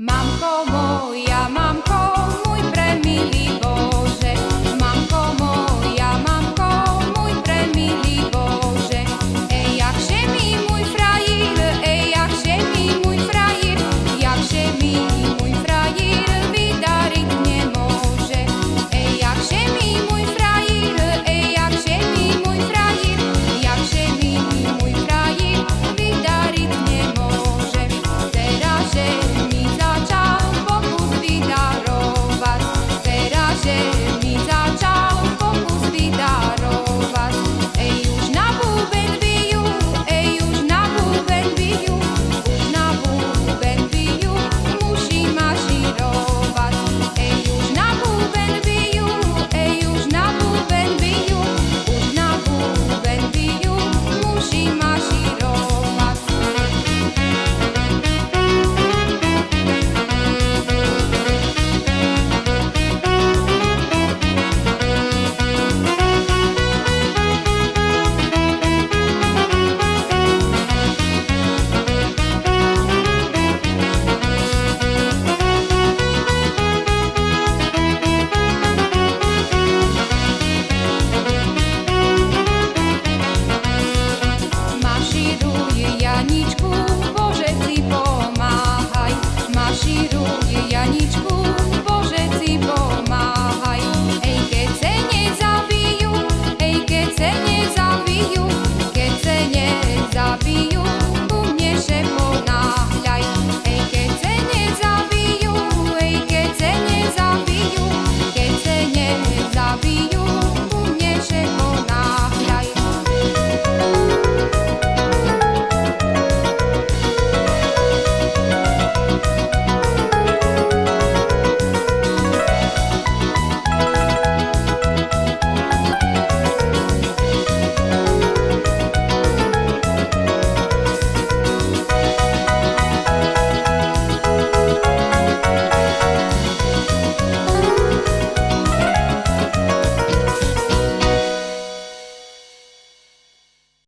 Mamko moja, mam